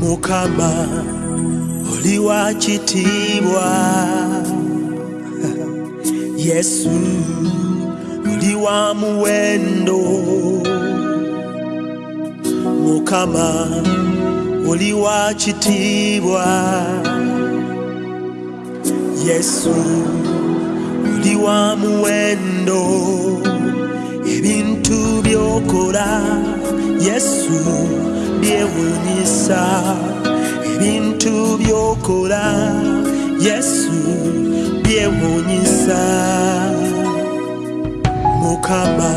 mukama oli wa kitiibwa yesu oli wa muwendo mukama oli wa kitiibwa yesu oli wa muwendo ebintu byokola yesu byewunyisa ebintu byokola yesu byewunyisa mukama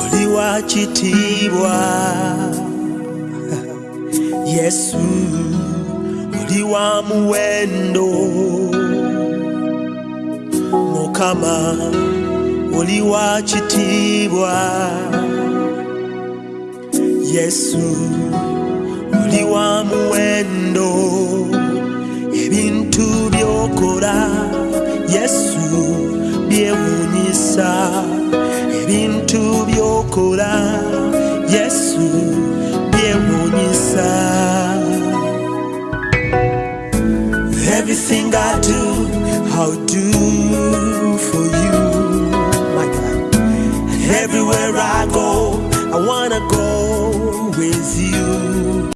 oli wa kitiibwa yesu oli wa muwendo mukama oli wa kitiibwa yesu oli wa muwendo ebintu byokola yesu byewunyisa ebintu byokola yesu byewunyisa everything i do how do for you with you.